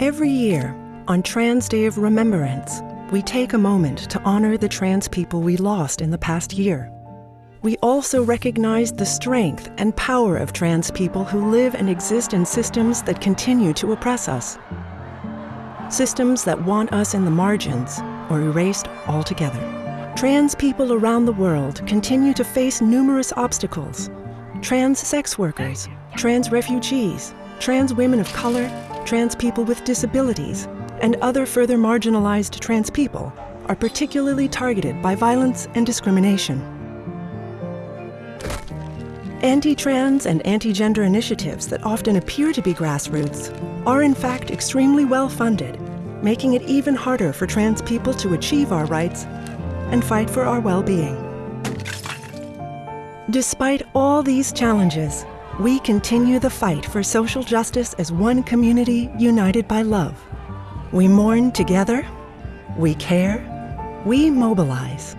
Every year, on Trans Day of Remembrance, we take a moment to honor the trans people we lost in the past year. We also recognize the strength and power of trans people who live and exist in systems that continue to oppress us. Systems that want us in the margins or erased altogether. Trans people around the world continue to face numerous obstacles. Trans sex workers, trans refugees, trans women of color, trans people with disabilities, and other further marginalized trans people are particularly targeted by violence and discrimination. Anti-trans and anti-gender initiatives that often appear to be grassroots are in fact extremely well funded, making it even harder for trans people to achieve our rights and fight for our well-being. Despite all these challenges, we continue the fight for social justice as one community united by love. We mourn together, we care, we mobilize.